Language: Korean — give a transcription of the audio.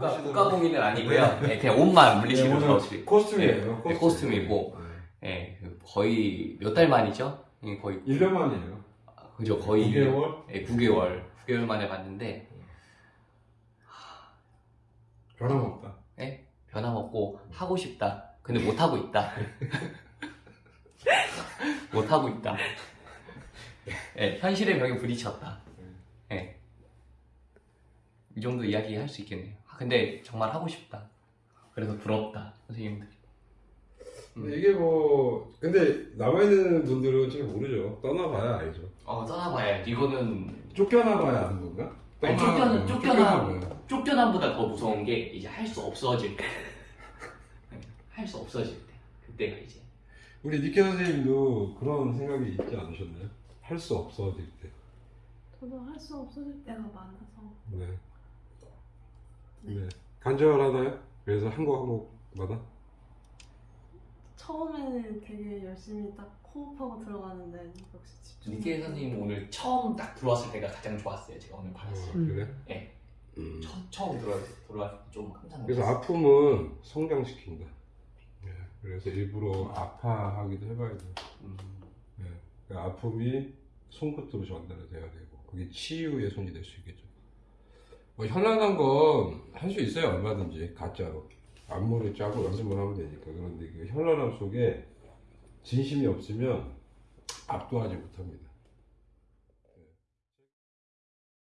국가, 하시더라고요. 국가 공인은 아니고요. 네, 그냥 옷만 물리시고 네, 들어오시. 코스튬이에요. 네, 코스튬 이고. 예, 그 거의 몇 달 만이죠? 예, 거의 1년 만이에요. 그죠 거의 9개월? 예, 9개월 9개월 만에 봤는데 변함없다. 변함없고 하고 싶다. 근데 못 하고 있다. 못 하고 있다. 예, 현실의 벽에 부딪혔다. 예. 이 정도 이야기 할 수 있겠네요. 아, 근데 정말 하고 싶다. 그래서 부럽다, 선생님들. 근데 이게 뭐 근데 남아 있는 분들은 잘 모르죠. 떠나봐야 알죠. 어, 떠나봐야 이거는 쫓겨나봐야 아는 건가? 아니, 쫓겨나- 쫓겨나-. 쫓겨남보다 더 무서운 게 이제 할 수 없어질 때. 할 수 없어질 때. 그때가 이제. 우리 니케 선생님도 그런 생각이 있지 않으셨나요? 할 수 없어질 때. 저도 할 수 없어질 때가 많아서 네. 네. 간절하나요? 그래서 한 곡 한 곡마다? 처음에는 되게 열심히 딱 호흡하고 들어가는데 역시 집중. 니케 선생님 오늘 처음 딱 들어왔을 때가 가장 좋았어요. 제가 오늘 받았어요. 어, 그래? 네. 음. 처, 처음 들어왔을 때 들어왔을 때좀 깜짝 그래서 놀랐어요. 아픔은 성장시킨다. 네. 그래서 일부러 아파하기도 해봐야 돼. 음, 네. 그 아픔이 손끝으로 전달이 돼야 되고 그게 치유의 손이 될 수 있겠죠. 뭐 현란한 건 할 수 있어요 얼마든지. 가짜로. 안무를 짜고 연습만 하면 되니까. 그런데 그 현란함 속에 진심이 없으면 압도하지 못합니다.